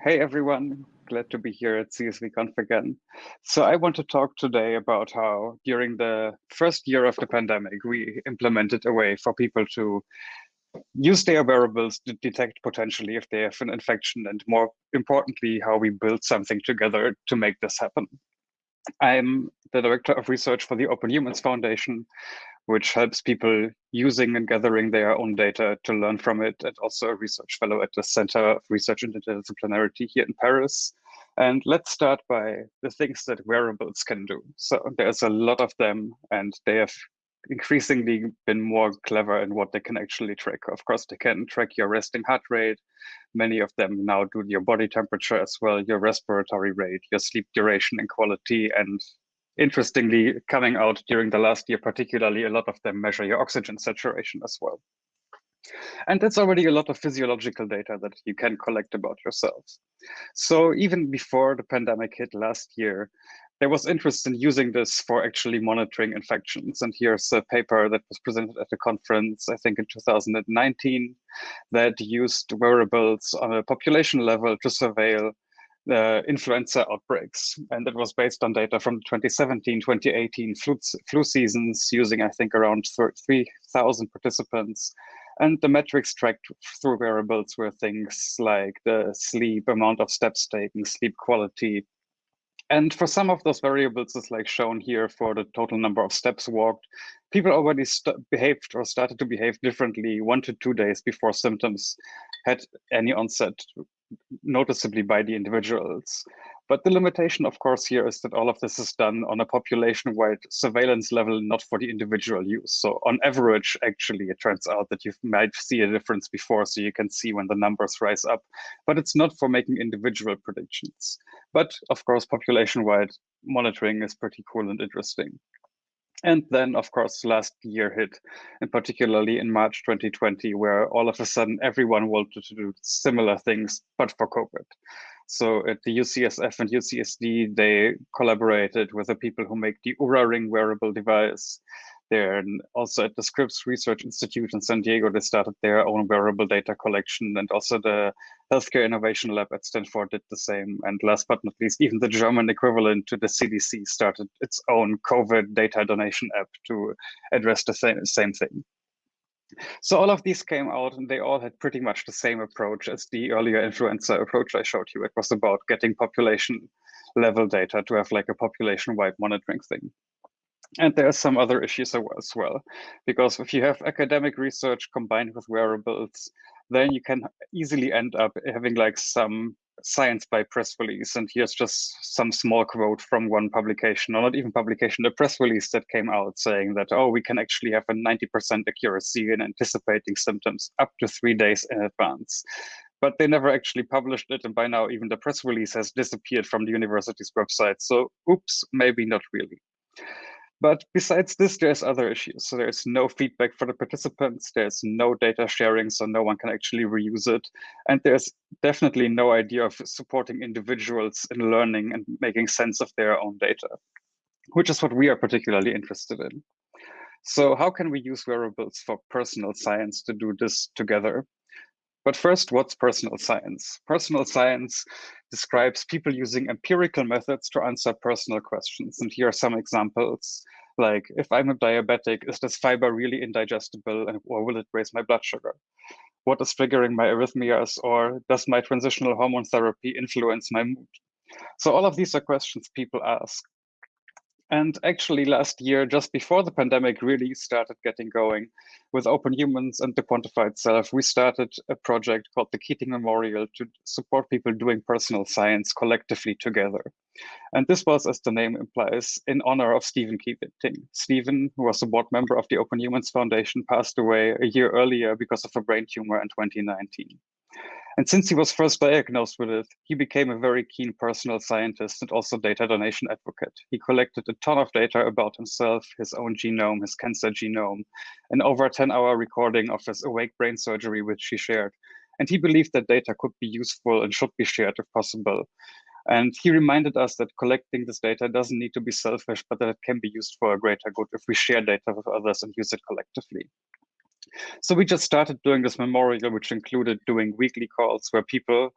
Hey everyone, glad to be here at CSVConf again. So I want to talk today about how during the first year of the pandemic, we implemented a way for people to use their wearables to detect potentially if they have an infection and more importantly, how we build something together to make this happen. I'm the director of research for the Open Humans Foundation, which helps people using and gathering their own data to learn from it, and also a research fellow at the Center of Research and Interdisciplinarity here in Paris. And let's start by the things that wearables can do. So there's a lot of them, and they have increasingly been more clever in what they can actually track. Of course, they can track your resting heart rate. Many of them now do your body temperature as well, your respiratory rate, your sleep duration and quality, and interestingly, coming out during the last year, particularly, a lot of them measure your oxygen saturation as well. And that's already a lot of physiological data that you can collect about yourselves. So even before the pandemic hit last year, there was interest in using this for actually monitoring infections. And here's a paper that was presented at a conference, I think in 2019, that used wearables on a population level to surveil uh, influenza outbreaks. And it was based on data from 2017, 2018 flu, flu seasons using, I think, around 3,000 participants. And the metrics tracked through wearables were things like the sleep, amount of steps taken, sleep quality. And for some of those variables, as like shown here for the total number of steps walked, people already behaved or started to behave differently one to two days before symptoms had any onset noticeably by the individuals. But the limitation, of course, here is that all of this is done on a population-wide surveillance level, not for the individual use. So on average, actually, it turns out that you might see a difference before, so you can see when the numbers rise up. But it's not for making individual predictions. But of course, population-wide monitoring is pretty cool and interesting. And then, of course, last year hit, and particularly in March 2020, where all of a sudden everyone wanted to do similar things, but for COVID. So at the UCSF and UCSD, they collaborated with the people who make the Oura Ring wearable device. there. And also at the Scripps Research Institute in San Diego. They started their own wearable data collection, and also the Healthcare Innovation Lab at Stanford did the same. And last but not least, even the German equivalent to the CDC started its own COVID data donation app to address the same, same thing. So all of these came out and they all had pretty much the same approach as the earlier influenza approach I showed you. It was about getting population level data to have like a population wide monitoring thing. And there are some other issues as well, because if you have academic research combined with wearables, then you can easily end up having like some science by press release. And here's just some small quote from one publication, or not even publication, a press release that came out saying that, oh, we can actually have a 90% accuracy in anticipating symptoms up to three days in advance. But they never actually published it. And by now, even the press release has disappeared from the university's website. So oops, maybe not really. But besides this, there's other issues. So there's no feedback for the participants, there's no data sharing, so no one can actually reuse it. And there's definitely no idea of supporting individuals in learning and making sense of their own data, which is what we are particularly interested in. So how can we use wearables for personal science to do this together? But first, what's personal science? Personal science describes people using empirical methods to answer personal questions. And here are some examples, like if I'm a diabetic, is this fiber really indigestible or will it raise my blood sugar? What is triggering my arrhythmias or does my transitional hormone therapy influence my mood? So all of these are questions people ask. And actually last year, just before the pandemic really started getting going with Open Humans and the Quantified Self, we started a project called the Keating Memorial to support people doing personal science collectively together. And this was, as the name implies, in honor of Steven Keating. Steven, who was a board member of the Open Humans Foundation, passed away a year earlier because of a brain tumor in 2019. And since he was first diagnosed with it, he became a very keen personal scientist and also data donation advocate. He collected a ton of data about himself, his own genome, his cancer genome, an over 10 hour recording of his awake brain surgery, which he shared. And he believed that data could be useful and should be shared if possible. And he reminded us that collecting this data doesn't need to be selfish, but that it can be used for a greater good if we share data with others and use it collectively. So we just started doing this memorial, which included doing weekly calls where people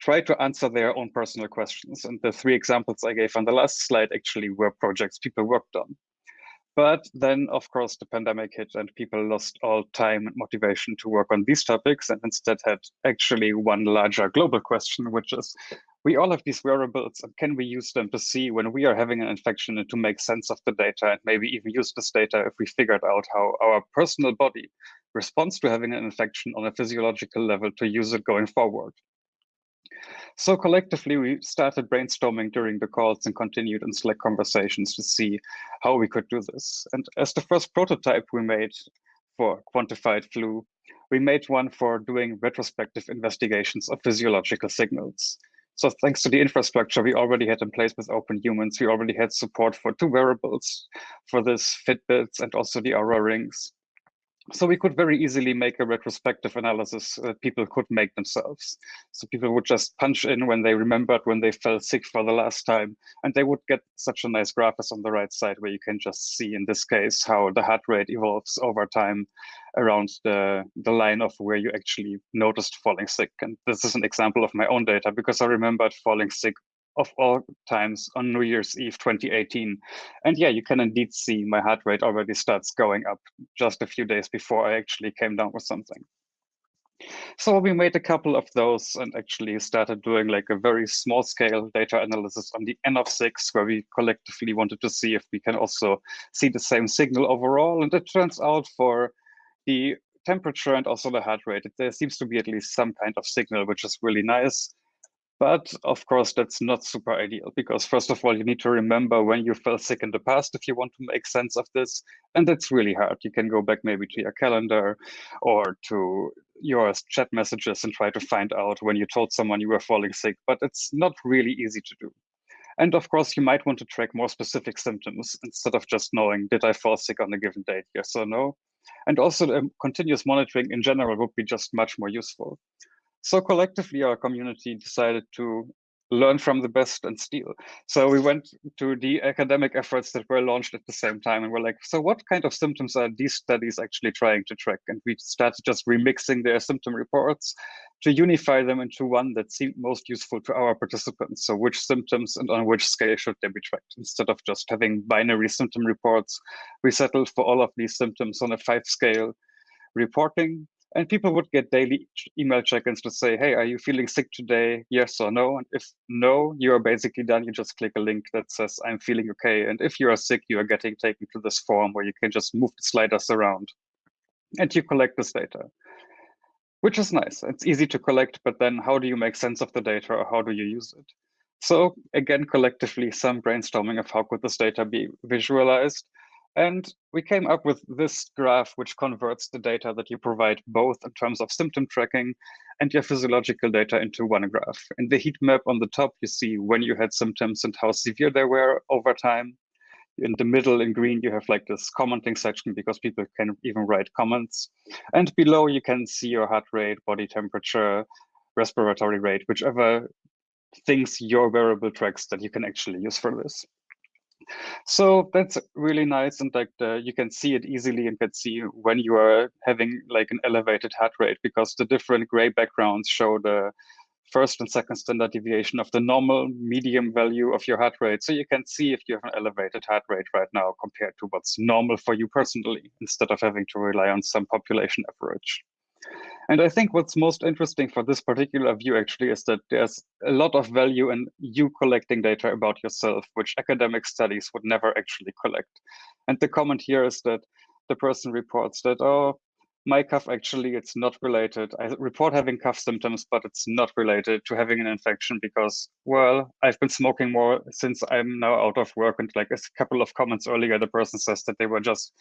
try to answer their own personal questions. And the three examples I gave on the last slide actually were projects people worked on. But then, of course, the pandemic hit and people lost all time and motivation to work on these topics and instead had actually one larger global question, which is, we all have these wearables and can we use them to see when we are having an infection and to make sense of the data and maybe even use this data if we figured out how our personal body responds to having an infection on a physiological level to use it going forward. So collectively, we started brainstorming during the calls and continued in Slack conversations to see how we could do this. And as the first prototype we made for quantified flu, we made one for doing retrospective investigations of physiological signals. So thanks to the infrastructure we already had in place with Open Humans, we already had support for two wearables for this Fitbits and also the Oura Rings so we could very easily make a retrospective analysis that people could make themselves. So people would just punch in when they remembered when they fell sick for the last time, and they would get such a nice graph as on the right side where you can just see in this case how the heart rate evolves over time around the, the line of where you actually noticed falling sick. And this is an example of my own data because I remembered falling sick of all times on New Year's Eve 2018. And yeah, you can indeed see my heart rate already starts going up just a few days before I actually came down with something. So we made a couple of those and actually started doing like a very small scale data analysis on the N of six, where we collectively wanted to see if we can also see the same signal overall. And it turns out for the temperature and also the heart rate, there seems to be at least some kind of signal, which is really nice. But of course, that's not super ideal because first of all, you need to remember when you felt sick in the past if you want to make sense of this. And that's really hard. You can go back maybe to your calendar or to your chat messages and try to find out when you told someone you were falling sick, but it's not really easy to do. And of course, you might want to track more specific symptoms instead of just knowing, did I fall sick on a given date, yes or no? And also um, continuous monitoring in general would be just much more useful. So collectively, our community decided to learn from the best and steal. So we went to the academic efforts that were launched at the same time and we're like, so what kind of symptoms are these studies actually trying to track? And we started just remixing their symptom reports to unify them into one that seemed most useful to our participants. So which symptoms and on which scale should they be tracked? Instead of just having binary symptom reports, we settled for all of these symptoms on a five scale reporting and people would get daily email check-ins to say, hey, are you feeling sick today? Yes or no. And if no, you are basically done. You just click a link that says, I'm feeling okay. And if you are sick, you are getting taken to this form where you can just move the sliders around and you collect this data, which is nice. It's easy to collect, but then how do you make sense of the data or how do you use it? So again, collectively, some brainstorming of how could this data be visualized. And we came up with this graph, which converts the data that you provide both in terms of symptom tracking and your physiological data into one graph. In the heat map on the top, you see when you had symptoms and how severe they were over time. In the middle in green, you have like this commenting section because people can even write comments. And below, you can see your heart rate, body temperature, respiratory rate, whichever things your wearable tracks that you can actually use for this. So that's really nice. And like you can see it easily and can see when you are having like an elevated heart rate because the different gray backgrounds show the first and second standard deviation of the normal medium value of your heart rate. So you can see if you have an elevated heart rate right now compared to what's normal for you personally, instead of having to rely on some population average. And I think what's most interesting for this particular view actually is that there's a lot of value in you collecting data about yourself, which academic studies would never actually collect. And the comment here is that the person reports that, oh, my cough actually it's not related. I report having cough symptoms, but it's not related to having an infection because, well, I've been smoking more since I'm now out of work. And like a couple of comments earlier, the person says that they were just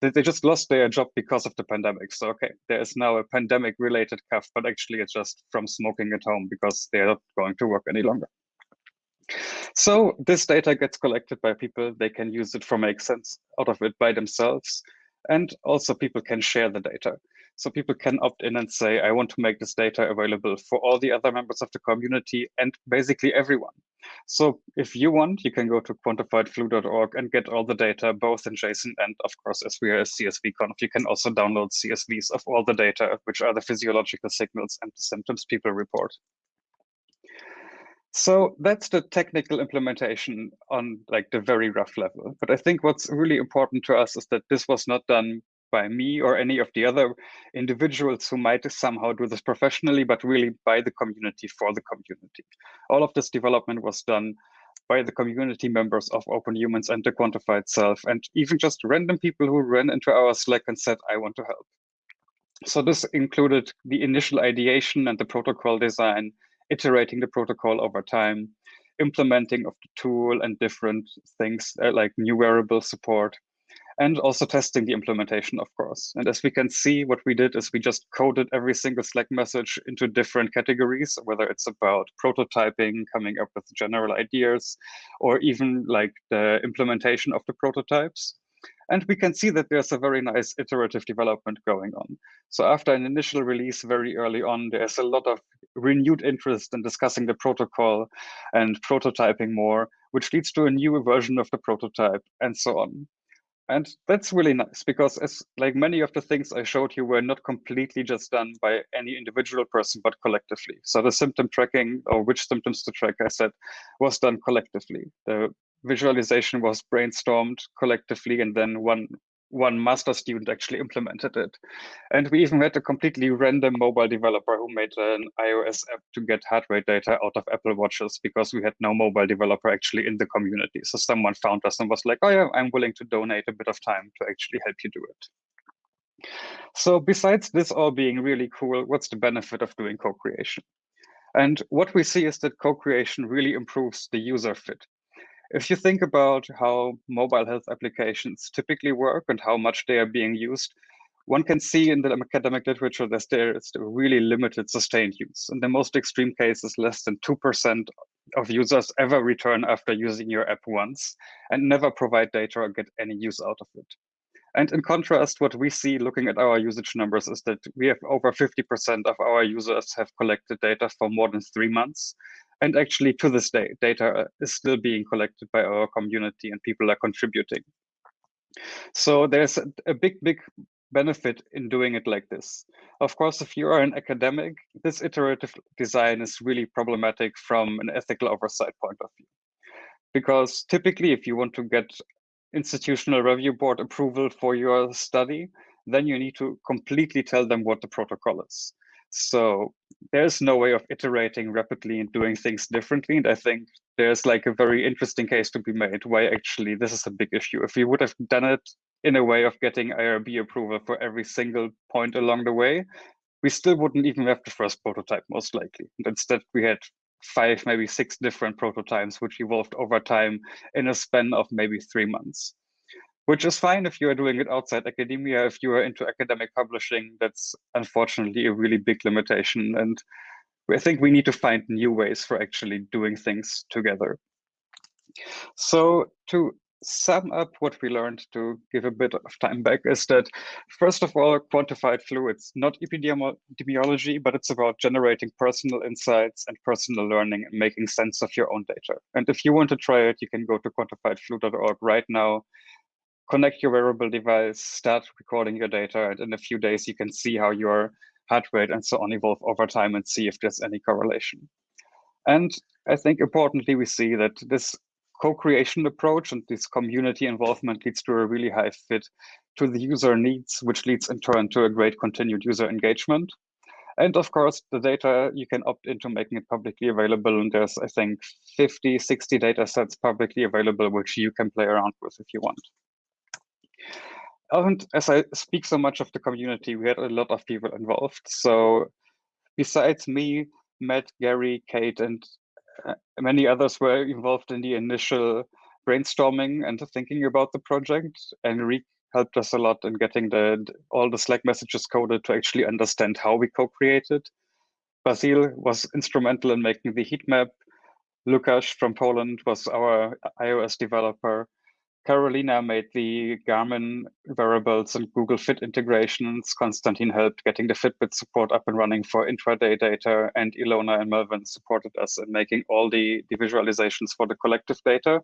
they, they just lost their job because of the pandemic. So okay, there is now a pandemic related cough, but actually it's just from smoking at home because they're not going to work any longer. So this data gets collected by people. They can use it for make sense out of it by themselves. And also people can share the data. So people can opt in and say, I want to make this data available for all the other members of the community and basically everyone. So if you want, you can go to quantifiedflu.org and get all the data, both in JSON and of course, as we are a CSV conf, you can also download CSVs of all the data, which are the physiological signals and the symptoms people report. So that's the technical implementation on like the very rough level. But I think what's really important to us is that this was not done by me or any of the other individuals who might somehow do this professionally, but really by the community for the community. All of this development was done by the community members of Open Humans and the Quantified Self, and even just random people who ran into our Slack and said, I want to help. So this included the initial ideation and the protocol design, iterating the protocol over time, implementing of the tool and different things uh, like new wearable support, and also testing the implementation, of course. And as we can see, what we did is we just coded every single Slack message into different categories, whether it's about prototyping, coming up with general ideas, or even like the implementation of the prototypes. And we can see that there's a very nice iterative development going on. So after an initial release very early on, there's a lot of renewed interest in discussing the protocol and prototyping more, which leads to a new version of the prototype and so on. And that's really nice because as like many of the things I showed you were not completely just done by any individual person, but collectively. So the symptom tracking or which symptoms to track, I said, was done collectively. The visualization was brainstormed collectively and then one one master student actually implemented it. And we even had a completely random mobile developer who made an iOS app to get heart rate data out of Apple Watches because we had no mobile developer actually in the community. So someone found us and was like, oh yeah, I'm willing to donate a bit of time to actually help you do it. So besides this all being really cool, what's the benefit of doing co-creation? And what we see is that co-creation really improves the user fit. If you think about how mobile health applications typically work and how much they are being used, one can see in the academic literature that there is really limited sustained use. In the most extreme cases, less than 2% of users ever return after using your app once and never provide data or get any use out of it. And in contrast, what we see looking at our usage numbers is that we have over 50% of our users have collected data for more than three months, and actually, to this day, data is still being collected by our community and people are contributing. So there's a, big, big benefit in doing it like this. Of course, if you are an academic, this iterative design is really problematic from an ethical oversight point of view. Because typically, if you want to get institutional review board approval for your study, then you need to completely tell them what the protocol is. So there's no way of iterating rapidly and doing things differently. And I think there's like a very interesting case to be made why actually this is a big issue. If we would have done it in a way of getting IRB approval for every single point along the way, we still wouldn't even have the first prototype most likely. Instead we had five, maybe six different prototypes, which evolved over time in a span of maybe three months which is fine if you are doing it outside academia. If you are into academic publishing, that's unfortunately a really big limitation. And I think we need to find new ways for actually doing things together. So to sum up what we learned to give a bit of time back is that first of all quantified flu it's not epidemiology but it's about generating personal insights and personal learning and making sense of your own data and if you want to try it you can go to quantifiedflu.org right now connect your wearable device, start recording your data, and in a few days you can see how your heart rate and so on evolve over time and see if there's any correlation. And I think importantly, we see that this co-creation approach and this community involvement leads to a really high fit to the user needs, which leads in turn to a great continued user engagement. And of course, the data you can opt into making it publicly available. And there's, I think, 50, 60 data sets publicly available, which you can play around with if you want. And as I speak so much of the community, we had a lot of people involved. So besides me, Matt, Gary, Kate, and Uh, many others were involved in the initial brainstorming and thinking about the project. Enrique helped us a lot in getting the all the Slack messages coded to actually understand how we co-created. Basil was instrumental in making the heat map. Lukasz from Poland was our iOS developer. Carolina made the Garmin wearables and Google Fit integrations. Konstantin helped getting the Fitbit support up and running for intraday data. And Ilona and Melvin supported us in making all the, the visualizations for the collective data.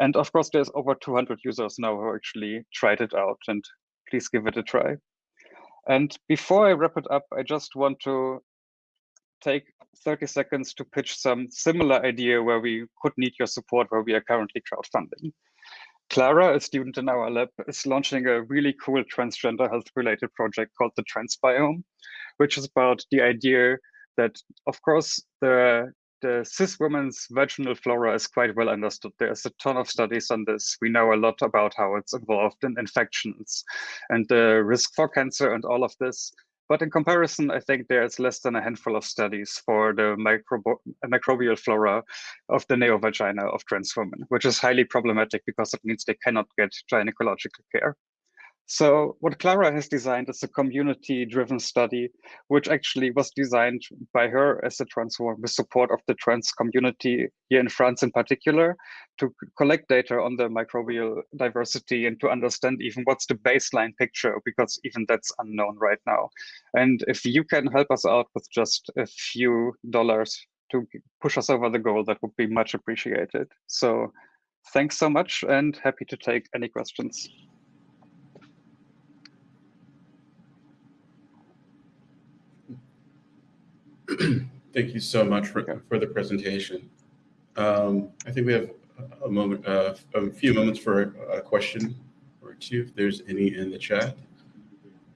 And of course, there's over 200 users now who actually tried it out and please give it a try. And before I wrap it up, I just want to take 30 seconds to pitch some similar idea where we could need your support where we are currently crowdfunding. Clara, a student in our lab, is launching a really cool transgender health related project called the Transbiome, which is about the idea that, of course, the the cis woman's vaginal flora is quite well understood. There's a ton of studies on this. We know a lot about how it's involved in infections and the risk for cancer and all of this. But in comparison, I think there's less than a handful of studies for the microbial flora of the neovagina of trans women, which is highly problematic because it means they cannot get gynecological care. So what Clara has designed is a community-driven study, which actually was designed by her as a trans woman with support of the trans community here in France in particular, to collect data on the microbial diversity and to understand even what's the baseline picture, because even that's unknown right now. And if you can help us out with just a few dollars to push us over the goal, that would be much appreciated. So thanks so much and happy to take any questions. Thank you so much for, for the presentation. Um, I think we have a moment, uh, a few moments for a question or two, if there's any in the chat.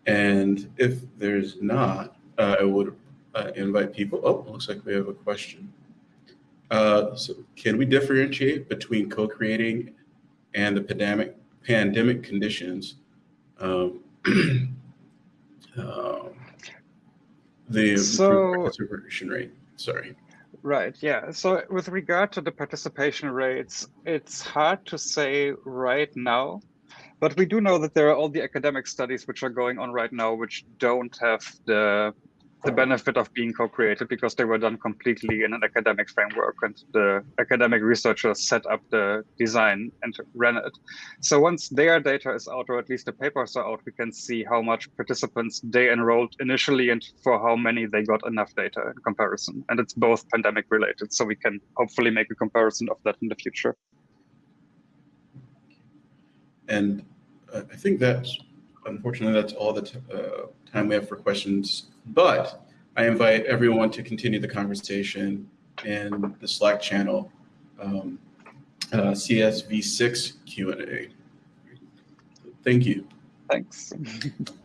And if there's not, uh, I would uh, invite people. Oh, looks like we have a question. Uh, so can we differentiate between co-creating and the pandemic pandemic conditions? Um, um the so, participation rate. Sorry. Right, yeah. So with regard to the participation rates, it's hard to say right now, but we do know that there are all the academic studies which are going on right now, which don't have the the benefit of being co-created because they were done completely in an academic framework and the academic researchers set up the design and ran it. So once their data is out, or at least the papers are out, we can see how much participants they enrolled initially and for how many they got enough data in comparison. And it's both pandemic related, so we can hopefully make a comparison of that in the future. And I think that's, unfortunately, that's all the uh, time we have for questions but I invite everyone to continue the conversation in the Slack channel, um, uh, CSV6 Q&A. Thank you. Thanks.